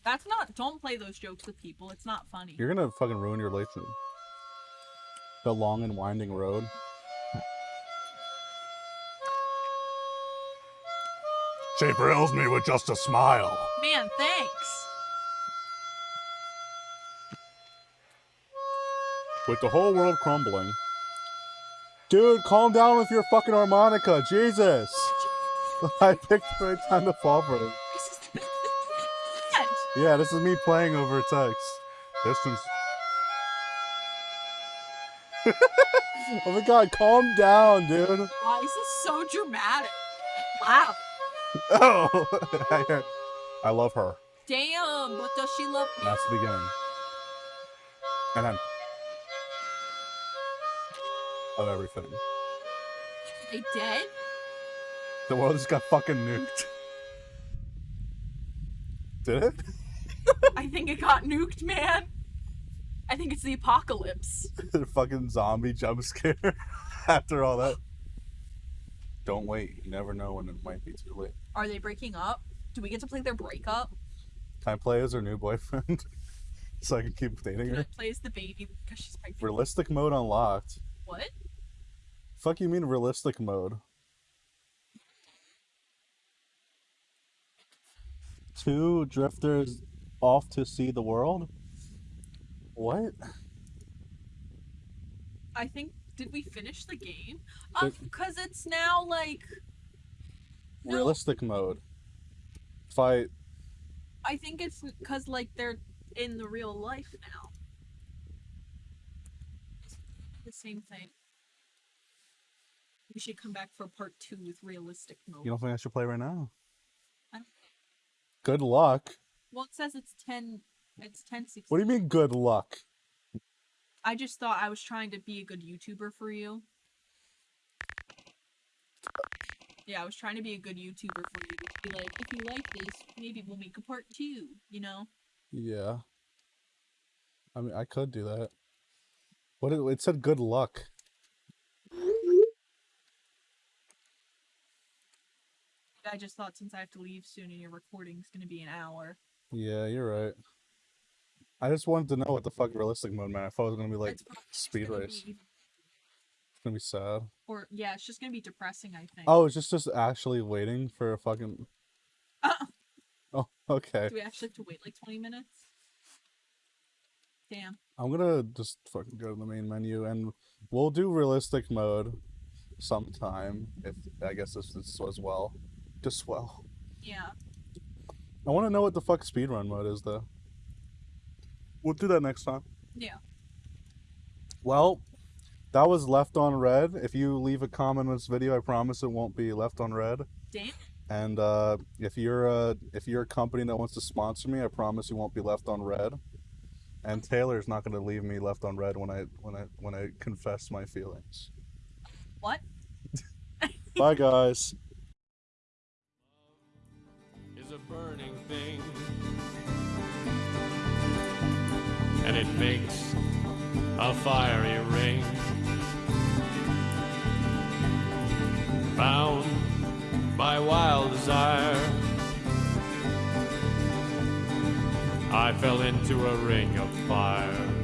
S2: That's not. Don't play those jokes with people. It's not funny.
S1: You're gonna fucking ruin your relationship. The long and winding road. She thrills me with just a smile.
S2: Man, thanks.
S1: With the whole world crumbling. Dude, calm down with your fucking harmonica. Jesus. I picked the right time to fall for it.
S2: This is the best thing yet.
S1: Yeah, this is me playing over text. Distance. Oh my god, calm down, dude.
S2: Why is this so dramatic? Wow.
S1: Oh, I, I love her.
S2: Damn, but does she love me?
S1: That's the beginning. And then of everything.
S2: They dead?
S1: The world just got fucking nuked. Did it?
S2: I think it got nuked, man. I think it's the apocalypse.
S1: the fucking zombie jump scare after all that. Don't wait. You never know when it might be too late.
S2: Are they breaking up? Do we get to play their breakup?
S1: Can I play as her new boyfriend? so I can keep dating
S2: Can I
S1: her?
S2: play as the baby because she's pregnant?
S1: Realistic mode unlocked.
S2: What?
S1: Fuck you mean realistic mode? Two drifters off to see the world? What?
S2: I think did we finish the game?
S1: Did-
S2: Because um, it's now like No.
S1: Realistic mode. Fight.
S2: I think it's because like they're in the real life now. The same thing. We should come back for part two with realistic mode.
S1: You don't think I should play right now?
S2: I don't-
S1: Good luck.
S2: Well, it says it's ten. It's ten sixteen.
S1: What do you mean good luck?
S2: I just thought I was trying to be a good YouTuber for you. Yeah, I was trying to be a good YouTuber for you. To be like, if you like this, maybe we'll make a part two. You know?
S1: Yeah. I mean, I could do that. What it, it said good luck.
S2: I just thought since I have to leave soon and your recording's gonna be an hour.
S1: Yeah, you're right. I just wanted to know what the fuck realistic mode meant. I thought it was gonna be like
S2: it's probably just
S1: speed
S2: gonna
S1: race.
S2: be-
S1: It's gonna be sad.
S2: or yeah, it's just gonna be depressing. I think.
S1: Oh, it's just just actually waiting for a fucking.
S2: Uh,
S1: Oh, okay.
S2: do we actually have to wait like twenty minutes? Damn.
S1: I'm gonna just fucking go to the main menu and we'll do realistic mode sometime if I guess this is as well. Just well.
S2: Yeah.
S1: I want to know what the fuck speedrun mode is though. We'll do that next time.
S2: Yeah.
S1: Well, that was left on read. If you leave a comment on this video, I promise it won't be left on read.
S2: Damn.
S1: And uh, if you're a if you're a company that wants to sponsor me, I promise you won't be left on read. And Taylor's not going to leave me left on read when I when I when I confess my feelings.
S2: What?
S1: Bye guys.
S4: And it makes a fiery ring. Bound by wild desire, I fell into a ring of fire.